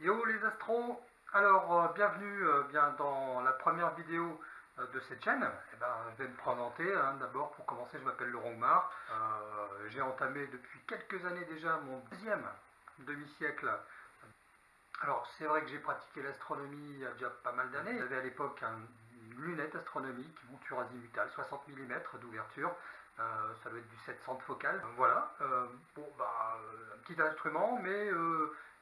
Yo les astros Alors euh, bienvenue euh, bien dans la première vidéo euh, de cette chaîne. Eh ben, je vais me présenter. hein. D'abord pour commencer je m'appelle Laurent Gmar. J'ai entamé depuis quelques années déjà mon deuxième demi-siècle. Alors c'est vrai que j'ai pratiqué l'astronomie il y a déjà pas mal d'années. J'avais à l'époque une lunette astronomique, monture azimutale, 60 mm d'ouverture. Ça doit être du 700 de focale. Voilà. bon bah un petit instrument mais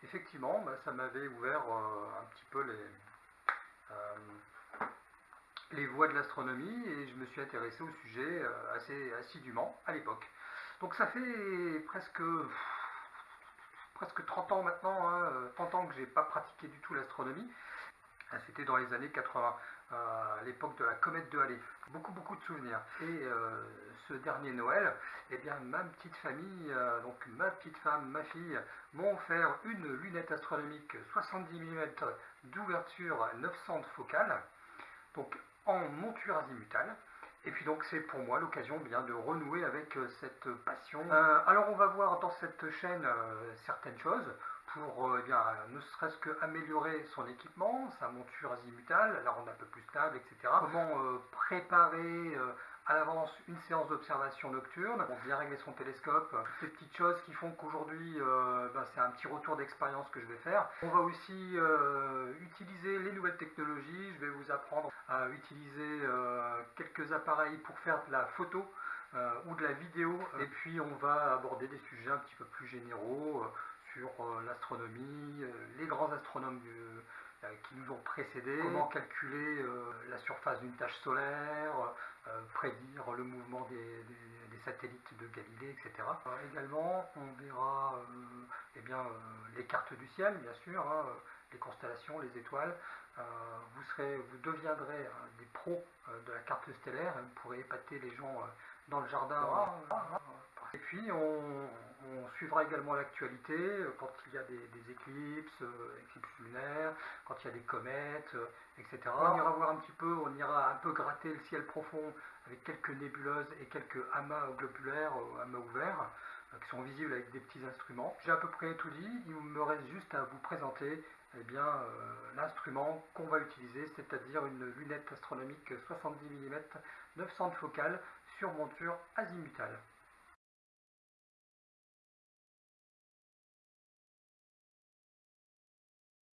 effectivement, bah, ça m'avait ouvert euh, un petit peu les, euh, les voies de l'astronomie et je me suis intéressé au sujet euh, assez assidûment à l'époque. Donc ça fait presque, presque 30 ans maintenant, hein, 30 ans que j'ai pas pratiqué du tout l'astronomie. C'était dans les années 80, à l'époque de la comète de Halley. Beaucoup, beaucoup de souvenirs. Et ce dernier Noël, eh bien, ma petite famille, euh, donc ma petite femme, ma fille, m'ont offert une lunette astronomique 70 mm d'ouverture 900 de focale, donc en monture azimutale. Et puis donc c'est pour moi l'occasion bien de renouer avec euh, cette passion. Euh, alors on va voir dans cette chaîne certaines choses pour eh bien, ne serait-ce qu'améliorer son équipement, sa monture azimutale, la rendre un peu plus stable, etc. Comment préparer à l'avance une séance d'observation nocturne, bien régler son télescope, toutes ces petites choses qui font qu'aujourd'hui euh, ben, c'est un petit retour d'expérience que je vais faire. On va aussi euh, utiliser les nouvelles technologies, je vais vous apprendre à utiliser euh, quelques appareils pour faire de la photo ou de la vidéo et puis on va aborder des sujets un petit peu plus généraux sur l'astronomie, les grands astronomes qui nous ont précédés, comment calculer la surface d'une tache solaire, euh, prédire le mouvement des, satellites de Galilée, etc. Euh, également, on verra euh, eh bien, les cartes du ciel, bien sûr, hein, les constellations, les étoiles. vous, serez, vous deviendrez des pros de la carte stellaire et vous pourrez épater les gens dans le jardin. Et puis, on, suivra également l'actualité euh, quand il y a des, éclipses, euh, éclipses lunaires, quand il y a des comètes, euh, etc. On ira voir un petit peu, on ira un peu gratter le ciel profond avec quelques nébuleuses et quelques amas globulaires, amas ouverts, qui sont visibles avec des petits instruments. J'ai à peu près tout dit, il me reste juste à vous présenter eh bien, l'instrument qu'on va utiliser, c'est-à-dire une lunette astronomique 70 mm 900 de focale sur monture azimutale.